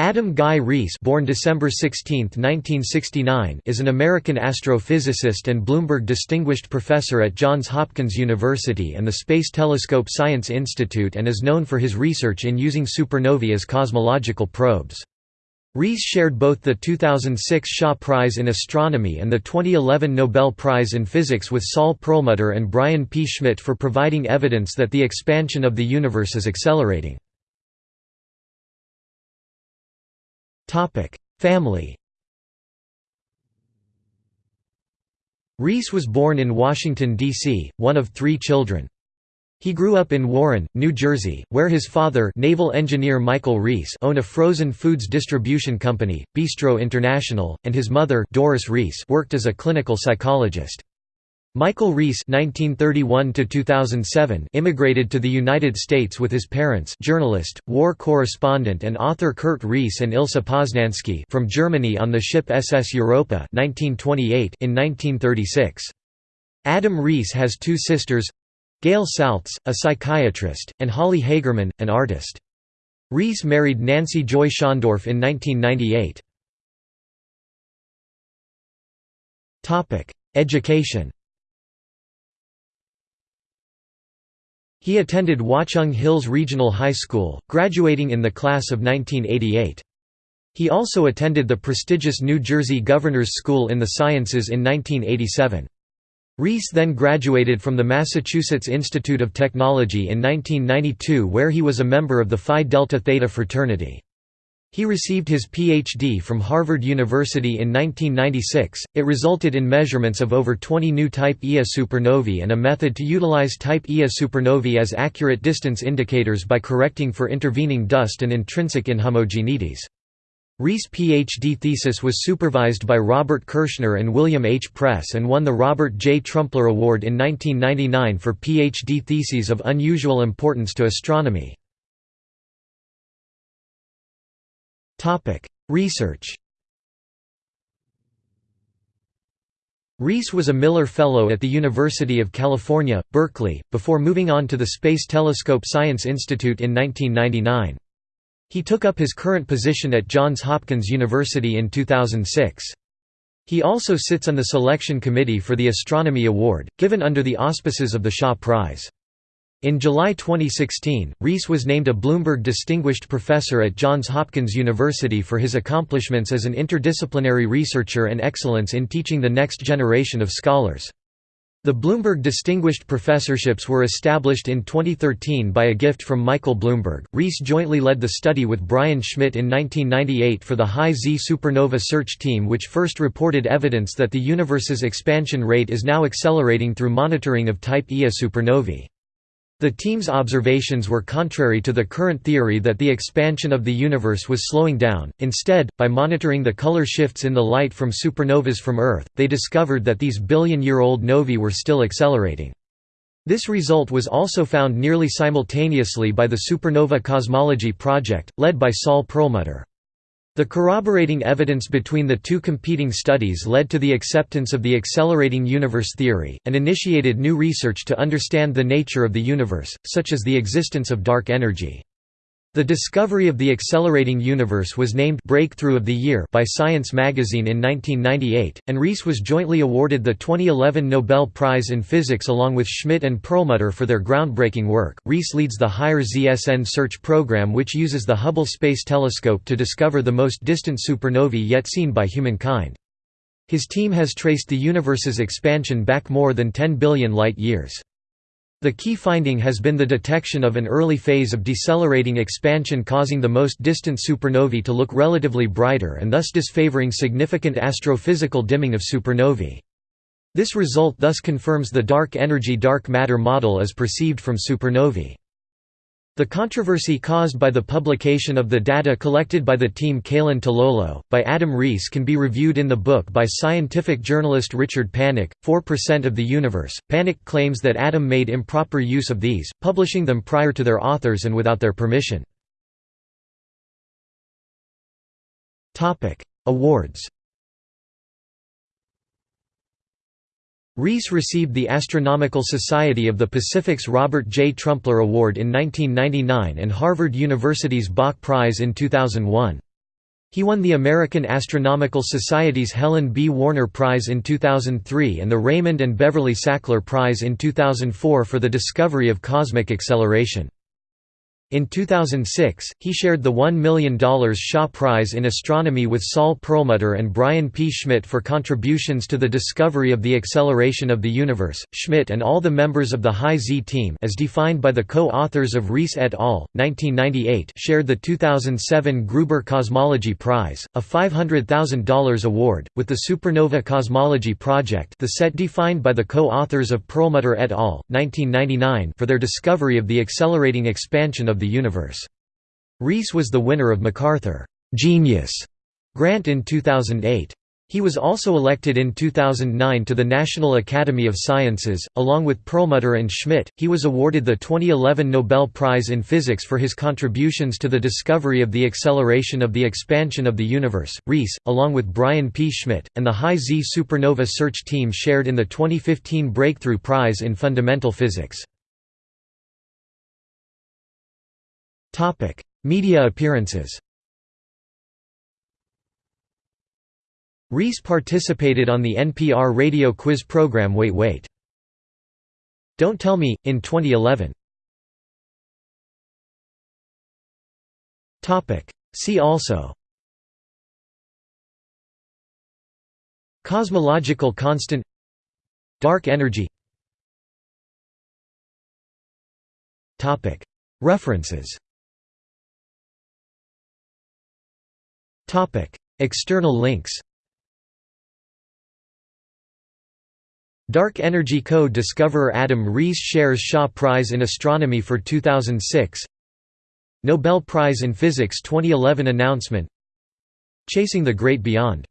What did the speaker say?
Adam Guy Riess born December 16, 1969, is an American astrophysicist and Bloomberg Distinguished Professor at Johns Hopkins University and the Space Telescope Science Institute and is known for his research in using supernovae as cosmological probes. Riess shared both the 2006 Shaw Prize in Astronomy and the 2011 Nobel Prize in Physics with Saul Perlmutter and Brian P. Schmidt for providing evidence that the expansion of the universe is accelerating. Family Riess was born in Washington, D.C., one of three children. He grew up in Warren, New Jersey, where his father naval engineer Michael Riess owned a frozen foods distribution company, Bistro International, and his mother Doris Riess worked as a clinical psychologist. Michael Riess (1931–2007) immigrated to the United States with his parents, journalist, war correspondent, and author Kurt Riess and Ilse Poznansky, from Germany on the ship SS Europa (1928) in 1936. Adam Riess has two sisters, Gail Saltz, a psychiatrist, and Holly Hagerman, an artist. Riess married Nancy Joy Schondorf in 1998. Topic: Education. He attended Watchung Hills Regional High School, graduating in the class of 1988. He also attended the prestigious New Jersey Governor's School in the Sciences in 1987. Riess then graduated from the Massachusetts Institute of Technology in 1992 where he was a member of the Phi Delta Theta fraternity. He received his Ph.D. from Harvard University in 1996. It resulted in measurements of over 20 new Type Ia supernovae and a method to utilize Type Ia supernovae as accurate distance indicators by correcting for intervening dust and intrinsic inhomogeneities. Riess' Ph.D. thesis was supervised by Robert Kirshner and William H. Press and won the Robert J. Trumpler Award in 1999 for Ph.D. theses of unusual importance to astronomy. Research Riess was a Miller Fellow at the University of California, Berkeley, before moving on to the Space Telescope Science Institute in 1999. He took up his current position at Johns Hopkins University in 2006. He also sits on the selection committee for the Astronomy Award, given under the auspices of the Shaw Prize. In July 2016, Riess was named a Bloomberg Distinguished Professor at Johns Hopkins University for his accomplishments as an interdisciplinary researcher and excellence in teaching the next generation of scholars. The Bloomberg Distinguished Professorships were established in 2013 by a gift from Michael Bloomberg. Riess jointly led the study with Brian Schmidt in 1998 for the High Z Supernova Search Team, which first reported evidence that the universe's expansion rate is now accelerating through monitoring of Type Ia supernovae. The team's observations were contrary to the current theory that the expansion of the universe was slowing down. Instead, by monitoring the color shifts in the light from supernovas from Earth, they discovered that these billion-year-old novae were still accelerating. This result was also found nearly simultaneously by the Supernova Cosmology Project, led by Saul Perlmutter. The corroborating evidence between the two competing studies led to the acceptance of the accelerating universe theory, and initiated new research to understand the nature of the universe, such as the existence of dark energy. The discovery of the accelerating universe was named Breakthrough of the Year by Science magazine in 1998, and Riess was jointly awarded the 2011 Nobel Prize in Physics along with Schmidt and Perlmutter for their groundbreaking work. Riess leads the Higher ZSN search program which uses the Hubble Space Telescope to discover the most distant supernovae yet seen by humankind. His team has traced the universe's expansion back more than 10 billion light-years. The key finding has been the detection of an early phase of decelerating expansion causing the most distant supernovae to look relatively brighter and thus disfavoring significant astrophysical dimming of supernovae. This result thus confirms the dark energy dark matter model as perceived from supernovae. The controversy caused by the publication of the data collected by the team Calán/Tololo, by Adam Riess can be reviewed in the book by scientific journalist Richard Panek, 4% of the Universe. Panek claims that Adam made improper use of these, publishing them prior to their authors and without their permission. Awards Riess received the Astronomical Society of the Pacific's Robert J. Trumpler Award in 1999 and Harvard University's Bok Prize in 2001. He won the American Astronomical Society's Helen B. Warner Prize in 2003 and the Raymond and Beverly Sackler Prize in 2004 for the discovery of cosmic acceleration. In 2006, he shared the $1 million Shaw Prize in Astronomy with Saul Perlmutter and Brian P. Schmidt for contributions to the discovery of the acceleration of the universe. Schmidt and all the members of the High Z team, as defined by the co-authors of Riess et al. 1998, shared the 2007 Gruber Cosmology Prize, a $500,000 award, with the Supernova Cosmology Project, the set defined by the co-authors of Perlmutter et al. 1999, for their discovery of the accelerating expansion of the universe. Riess was the winner of MacArthur Genius grant in 2008. He was also elected in 2009 to the National Academy of Sciences. Along with Perlmutter and Schmidt, he was awarded the 2011 Nobel Prize in Physics for his contributions to the discovery of the acceleration of the expansion of the universe. Riess, along with Brian P. Schmidt, and the High Z Supernova Search Team shared in the 2015 Breakthrough Prize in Fundamental Physics. Topic: Media appearances. Riess participated on the NPR radio quiz program Wait Wait. Don't Tell Me, in 2011. See also Cosmological constant Dark energy References External links Dark Energy Co-discoverer Adam Riess shares Shaw Prize in Astronomy for 2006 Nobel Prize in Physics 2011 announcement. Chasing the Great Beyond